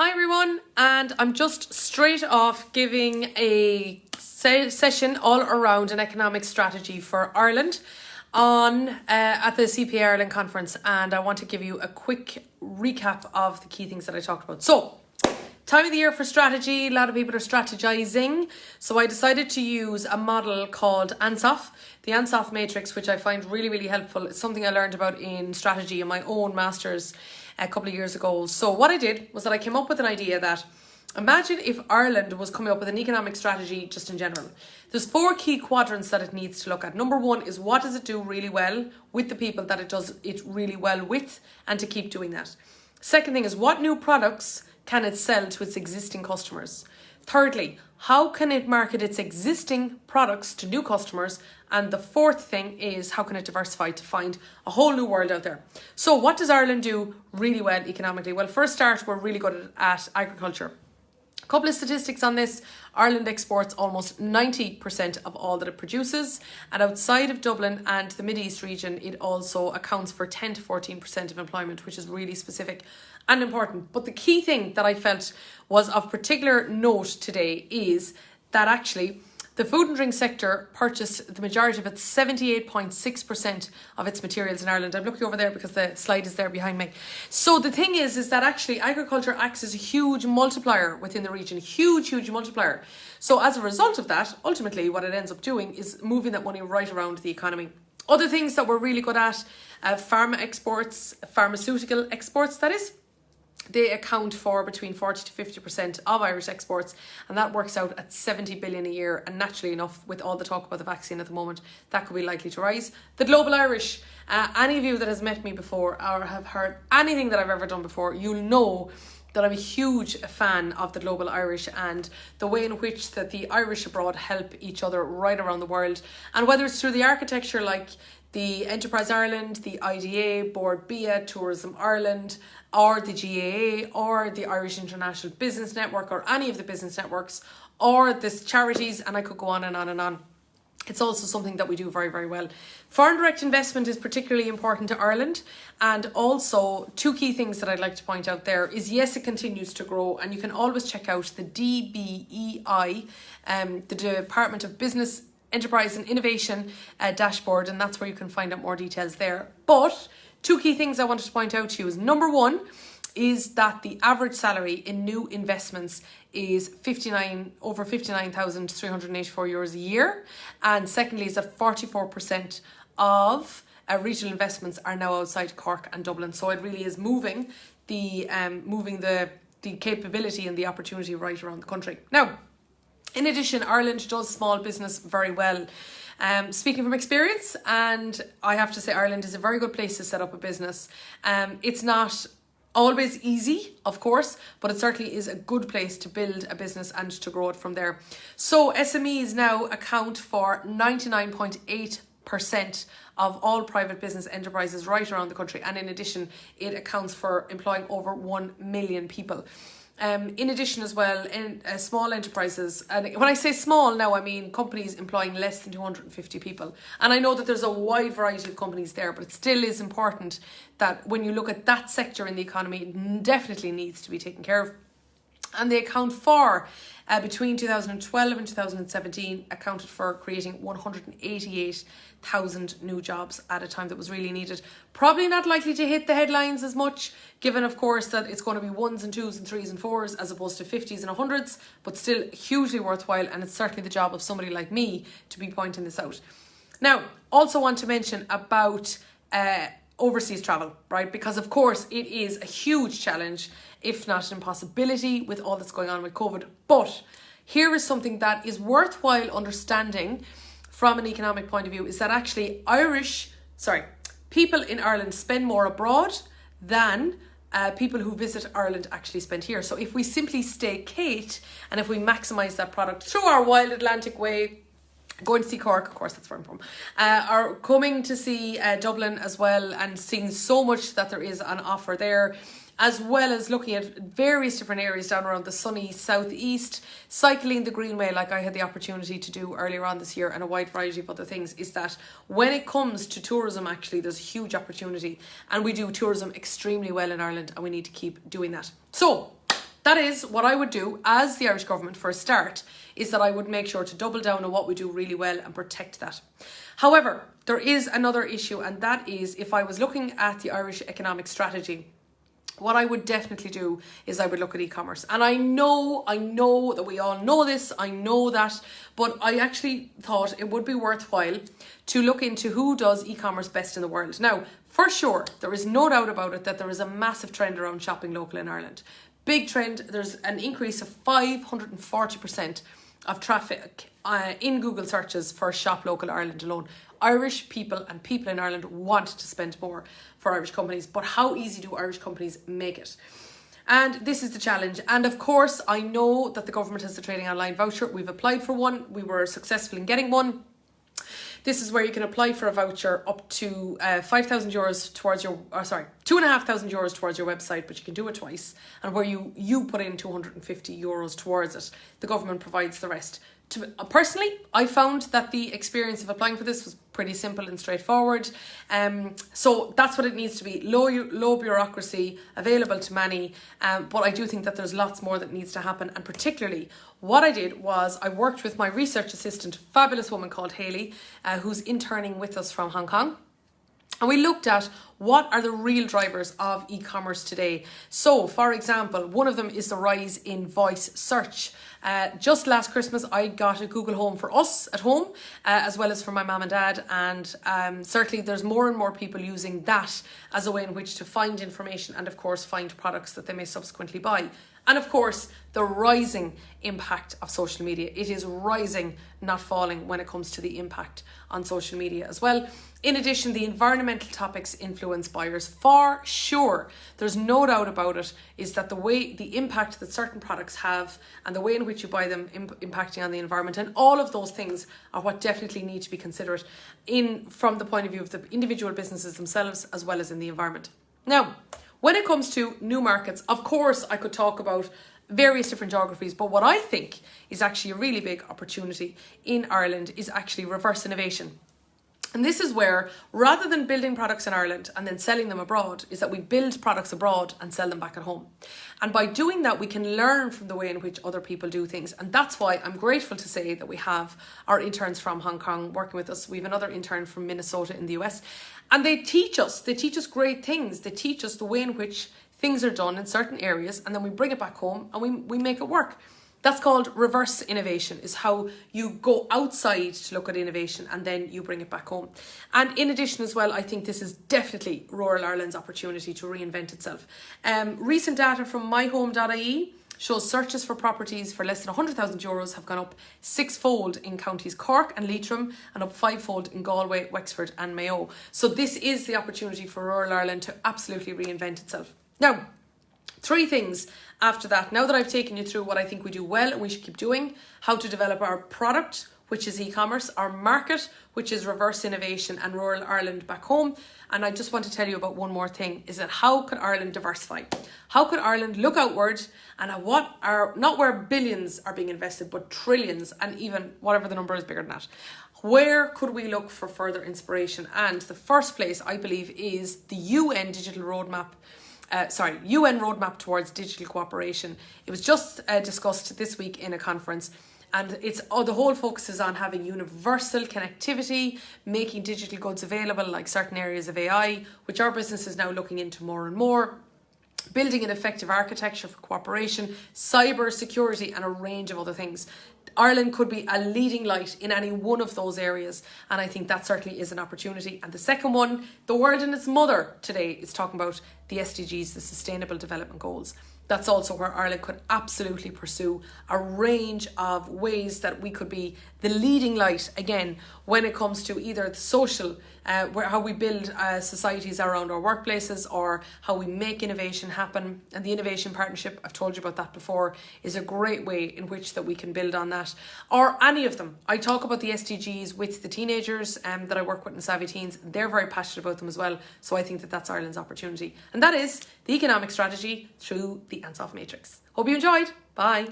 Hi everyone, and I'm just straight off giving a se session all around an economic strategy for Ireland on uh, at the CPA Ireland conference, and I want to give you a quick recap of the key things that I talked about. So, time of the year for strategy, a lot of people are strategizing, so I decided to use a model called Ansoff, the Ansoff matrix, which I find really, really helpful. It's something I learned about in strategy in my own master's a couple of years ago. So what I did was that I came up with an idea that imagine if Ireland was coming up with an economic strategy just in general. There's four key quadrants that it needs to look at. Number one is what does it do really well with the people that it does it really well with and to keep doing that. Second thing is what new products can it sell to its existing customers? Thirdly, how can it market its existing products to new customers? And the fourth thing is how can it diversify to find a whole new world out there? So what does Ireland do really well economically? Well, first start, we're really good at, agriculture. A couple of statistics on this. Ireland exports almost 90% of all that it produces. And outside of Dublin and the Mid East region, it also accounts for 10 to 14% of employment, which is really specific and important. But the key thing that I felt was of particular note today is that actually the food and drink sector purchased the majority of its 78.6% of its materials in Ireland. I'm looking over there because the slide is there behind me. So the thing is, is that actually agriculture acts as a huge multiplier within the region, huge, huge multiplier. So as a result of that, ultimately what it ends up doing is moving that money right around the economy. Other things that we're really good at, uh, pharma exports, pharmaceutical exports, that is they account for between 40 to 50% of Irish exports and that works out at 70 billion a year and naturally enough with all the talk about the vaccine at the moment that could be likely to rise. The Global Irish, uh, any of you that has met me before or have heard anything that I've ever done before, you'll know that I'm a huge fan of the Global Irish and the way in which that the Irish abroad help each other right around the world and whether it's through the architecture like the Enterprise Ireland, the IDA, Bord Bia, Tourism Ireland, or the GAA, or the Irish International Business Network, or any of the business networks, or the charities, and I could go on and on and on. It's also something that we do very, very well. Foreign direct investment is particularly important to Ireland. And also, two key things that I'd like to point out there is yes, it continues to grow, and you can always check out the DBEI, um, the Department of Business enterprise and innovation uh, dashboard and that's where you can find out more details there. But two key things I wanted to point out to you is number one is that the average salary in new investments is 59 over 59,384 euros a year and secondly is that 44% of uh, regional investments are now outside Cork and Dublin so it really is moving the um, moving the the capability and the opportunity right around the country. Now in addition, Ireland does small business very well. Um, speaking from experience, and I have to say Ireland is a very good place to set up a business. Um, it's not always easy, of course, but it certainly is a good place to build a business and to grow it from there. So SMEs now account for 99.8% of all private business enterprises right around the country. And in addition, it accounts for employing over 1 million people. Um, in addition as well, in uh, small enterprises, and when I say small now, I mean companies employing less than 250 people. And I know that there's a wide variety of companies there, but it still is important that when you look at that sector in the economy, it definitely needs to be taken care of and they account for uh, between 2012 and 2017 accounted for creating 188,000 new jobs at a time that was really needed. Probably not likely to hit the headlines as much, given of course that it's going to be ones and twos and threes and fours as opposed to 50s and 100s, but still hugely worthwhile and it's certainly the job of somebody like me to be pointing this out. Now, also want to mention about uh, overseas travel, right? Because of course it is a huge challenge, if not an impossibility with all that's going on with COVID. But here is something that is worthwhile understanding from an economic point of view is that actually Irish, sorry, people in Ireland spend more abroad than uh, people who visit Ireland actually spend here. So if we simply stay Kate and if we maximise that product through our Wild Atlantic Way going to see Cork, of course, that's where I'm from, uh, are coming to see uh, Dublin as well and seeing so much that there is on offer there as well as looking at various different areas down around the sunny southeast, cycling the Greenway like I had the opportunity to do earlier on this year and a wide variety of other things, is that when it comes to tourism actually there's a huge opportunity and we do tourism extremely well in Ireland and we need to keep doing that. So That is what I would do as the Irish government for a start, is that I would make sure to double down on what we do really well and protect that. However, there is another issue, and that is if I was looking at the Irish economic strategy what I would definitely do is I would look at e-commerce. And I know, I know that we all know this, I know that, but I actually thought it would be worthwhile to look into who does e-commerce best in the world. Now, for sure, there is no doubt about it that there is a massive trend around shopping local in Ireland. Big trend, there's an increase of 540% of traffic uh, in Google searches for Shop Local Ireland alone. Irish people and people in Ireland want to spend more for Irish companies, but how easy do Irish companies make it? And this is the challenge. And of course, I know that the government has the trading online voucher. We've applied for one. We were successful in getting one. This is where you can apply for a voucher up to uh, 5,000 euros towards your, or sorry, 2,500 euros towards your website, but you can do it twice. And where you, you put in 250 euros towards it, the government provides the rest to, uh, personally, I found that the experience of applying for this was pretty simple and straightforward. Um, so that's what it needs to be, low, low bureaucracy, available to many. Um, but I do think that there's lots more that needs to happen. And particularly what I did was I worked with my research assistant, fabulous woman called Haley, uh, who's interning with us from Hong Kong. And we looked at what are the real drivers of e-commerce today. So, for example, one of them is the rise in voice search. Uh, just last Christmas, I got a Google Home for us at home, uh, as well as for my mum and dad. And um, certainly, there's more and more people using that as a way in which to find information and, of course, find products that they may subsequently buy. And of course, the rising impact of social media. It is rising, not falling, when it comes to the impact on social media as well. In addition, the environmental topics influence buyers for sure. There's no doubt about it, is that the way, the impact that certain products have and the way in which you buy them imp impacting on the environment and all of those things are what definitely need to be considered in from the point of view of the individual businesses themselves as well as in the environment. Now, when it comes to new markets, of course, I could talk about various different geographies, but what I think is actually a really big opportunity in Ireland is actually reverse innovation. And this is where, rather than building products in Ireland and then selling them abroad, is that we build products abroad and sell them back at home. And by doing that, we can learn from the way in which other people do things. And that's why I'm grateful to say that we have our interns from Hong Kong working with us. We have another intern from Minnesota in the US. And they teach us, they teach us great things. They teach us the way in which things are done in certain areas and then we bring it back home and we, we make it work. That's called reverse innovation, is how you go outside to look at innovation and then you bring it back home. And in addition as well, I think this is definitely rural Ireland's opportunity to reinvent itself. Um, recent data from myhome.ie shows searches for properties for less than 100,000 euros have gone up sixfold in counties Cork and Leitrim and up fivefold in Galway, Wexford and Mayo. So this is the opportunity for rural Ireland to absolutely reinvent itself. Now, Three things after that. Now that I've taken you through what I think we do well and we should keep doing, how to develop our product, which is e-commerce, our market, which is reverse innovation and rural Ireland back home. And I just want to tell you about one more thing, is that how could Ireland diversify? How could Ireland look outward and at what are, not where billions are being invested, but trillions and even whatever the number is bigger than that. Where could we look for further inspiration? And the first place I believe is the UN Digital Roadmap uh, sorry, UN roadmap towards digital cooperation. It was just uh, discussed this week in a conference and it's oh, the whole focus is on having universal connectivity, making digital goods available like certain areas of AI, which our business is now looking into more and more, building an effective architecture for cooperation, cyber security and a range of other things. Ireland could be a leading light in any one of those areas and I think that certainly is an opportunity. And the second one, the world and its mother today is talking about the SDGs, the Sustainable Development Goals that's also where Ireland could absolutely pursue a range of ways that we could be the leading light again when it comes to either the social, uh, where how we build uh, societies around our workplaces or how we make innovation happen. And the innovation partnership, I've told you about that before, is a great way in which that we can build on that. Or any of them. I talk about the SDGs with the teenagers um, that I work with in Savvy Teens. They're very passionate about them as well. So I think that that's Ireland's opportunity. And that is the economic strategy through the Ansoff Matrix. Hope you enjoyed. Bye.